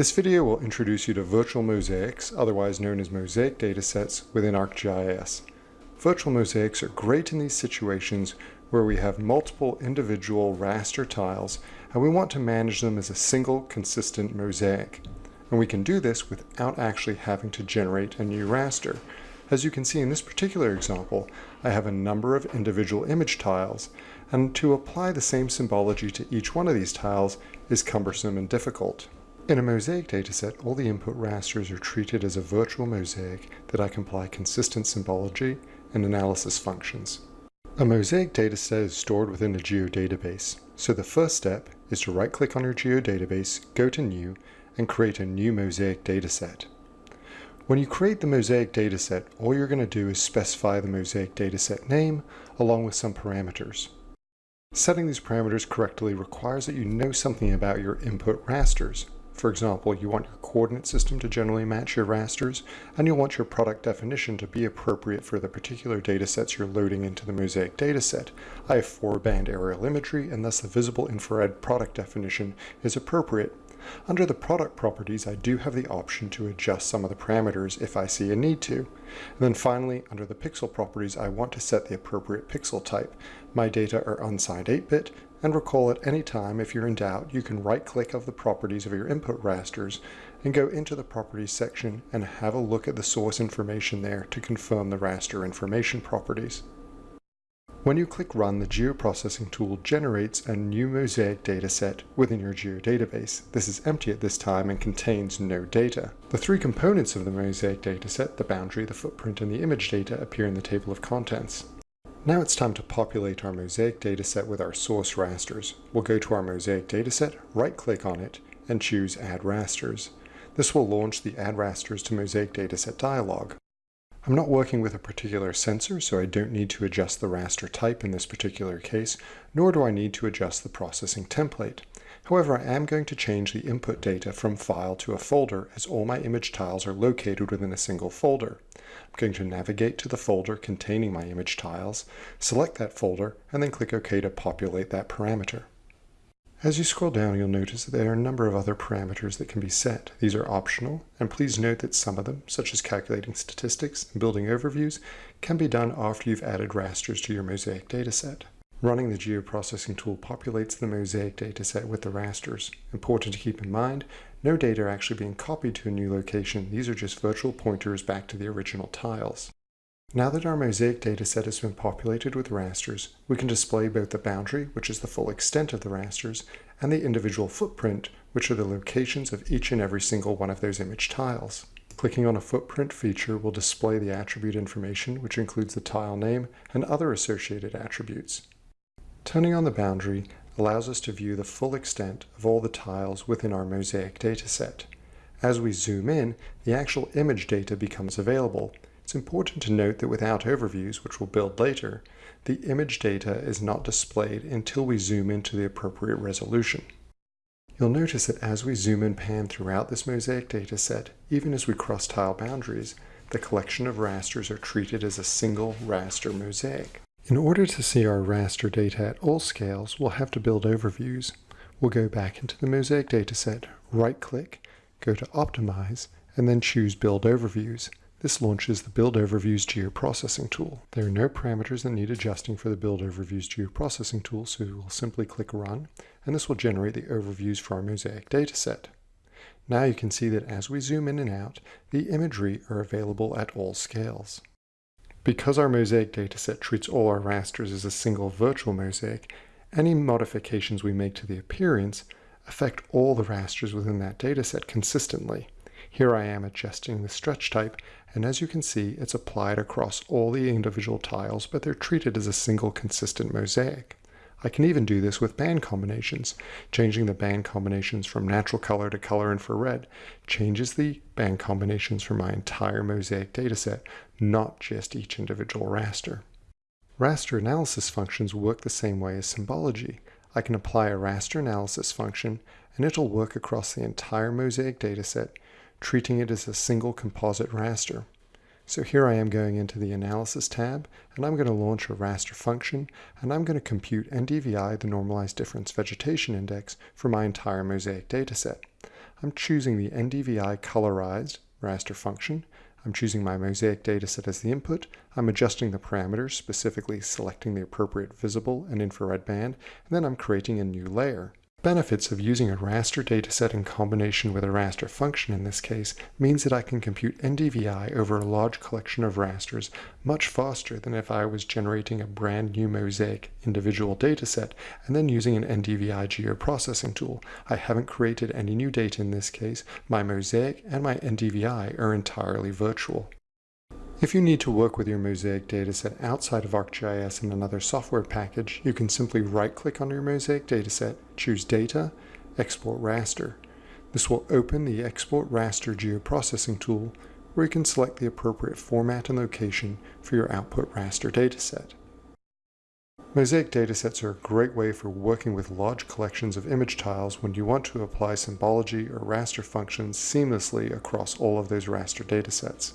This video will introduce you to virtual mosaics, otherwise known as mosaic datasets within ArcGIS. Virtual mosaics are great in these situations where we have multiple individual raster tiles and we want to manage them as a single consistent mosaic. And we can do this without actually having to generate a new raster. As you can see in this particular example, I have a number of individual image tiles, and to apply the same symbology to each one of these tiles is cumbersome and difficult. In a mosaic dataset, all the input rasters are treated as a virtual mosaic that I can apply consistent symbology and analysis functions. A mosaic dataset is stored within a geodatabase, so the first step is to right-click on your geodatabase, go to New, and create a new mosaic dataset. When you create the mosaic dataset, all you're going to do is specify the mosaic dataset name along with some parameters. Setting these parameters correctly requires that you know something about your input rasters, for example, you want your coordinate system to generally match your rasters, and you'll want your product definition to be appropriate for the particular datasets you're loading into the Mosaic dataset. I have four-band aerial imagery, and thus the visible infrared product definition is appropriate. Under the product properties, I do have the option to adjust some of the parameters if I see a need to. And then finally, under the pixel properties, I want to set the appropriate pixel type. My data are unsigned 8-bit, and recall at any time, if you're in doubt, you can right-click of the properties of your input rasters and go into the properties section and have a look at the source information there to confirm the raster information properties. When you click Run, the geoprocessing tool generates a new mosaic dataset within your geodatabase. This is empty at this time and contains no data. The three components of the mosaic dataset, the boundary, the footprint, and the image data appear in the table of contents. Now it's time to populate our mosaic dataset with our source rasters. We'll go to our mosaic dataset, right-click on it, and choose Add Rasters. This will launch the Add Rasters to Mosaic Dataset dialog. I'm not working with a particular sensor, so I don't need to adjust the raster type in this particular case, nor do I need to adjust the processing template. However, I am going to change the input data from file to a folder as all my image tiles are located within a single folder. I'm going to navigate to the folder containing my image tiles, select that folder, and then click OK to populate that parameter. As you scroll down, you'll notice that there are a number of other parameters that can be set. These are optional, and please note that some of them, such as calculating statistics and building overviews, can be done after you've added rasters to your Mosaic dataset. Running the geoprocessing tool populates the Mosaic dataset with the rasters. Important to keep in mind, no data are actually being copied to a new location. These are just virtual pointers back to the original tiles. Now that our Mosaic dataset has been populated with rasters, we can display both the boundary, which is the full extent of the rasters, and the individual footprint, which are the locations of each and every single one of those image tiles. Clicking on a footprint feature will display the attribute information, which includes the tile name and other associated attributes. Turning on the boundary allows us to view the full extent of all the tiles within our mosaic dataset. As we zoom in, the actual image data becomes available. It's important to note that without overviews, which we'll build later, the image data is not displayed until we zoom into the appropriate resolution. You'll notice that as we zoom and pan throughout this mosaic dataset, even as we cross tile boundaries, the collection of rasters are treated as a single raster mosaic. In order to see our raster data at all scales, we'll have to build overviews. We'll go back into the Mosaic dataset, right-click, go to Optimize, and then choose Build Overviews. This launches the Build Overviews geoprocessing tool. There are no parameters that need adjusting for the Build Overviews geoprocessing tool, so we'll simply click Run, and this will generate the overviews for our Mosaic dataset. Now you can see that as we zoom in and out, the imagery are available at all scales. Because our mosaic dataset treats all our rasters as a single virtual mosaic, any modifications we make to the appearance affect all the rasters within that dataset consistently. Here I am adjusting the stretch type, and as you can see, it's applied across all the individual tiles, but they're treated as a single consistent mosaic. I can even do this with band combinations. Changing the band combinations from natural color to color infrared changes the band combinations for my entire mosaic dataset, not just each individual raster. Raster analysis functions work the same way as symbology. I can apply a raster analysis function and it'll work across the entire mosaic dataset, treating it as a single composite raster. So here I am going into the Analysis tab, and I'm going to launch a raster function, and I'm going to compute NDVI, the Normalized Difference Vegetation Index, for my entire Mosaic dataset. I'm choosing the NDVI colorized raster function. I'm choosing my mosaic dataset as the input. I'm adjusting the parameters, specifically selecting the appropriate visible and infrared band, and then I'm creating a new layer. Benefits of using a raster dataset in combination with a raster function in this case means that I can compute NDVI over a large collection of rasters much faster than if I was generating a brand new mosaic individual dataset and then using an NDVI geoprocessing tool. I haven't created any new data in this case. My mosaic and my NDVI are entirely virtual. If you need to work with your Mosaic dataset outside of ArcGIS in another software package, you can simply right-click on your Mosaic dataset, choose Data, Export Raster. This will open the Export Raster geoprocessing tool, where you can select the appropriate format and location for your output raster dataset. Mosaic datasets are a great way for working with large collections of image tiles when you want to apply symbology or raster functions seamlessly across all of those raster datasets.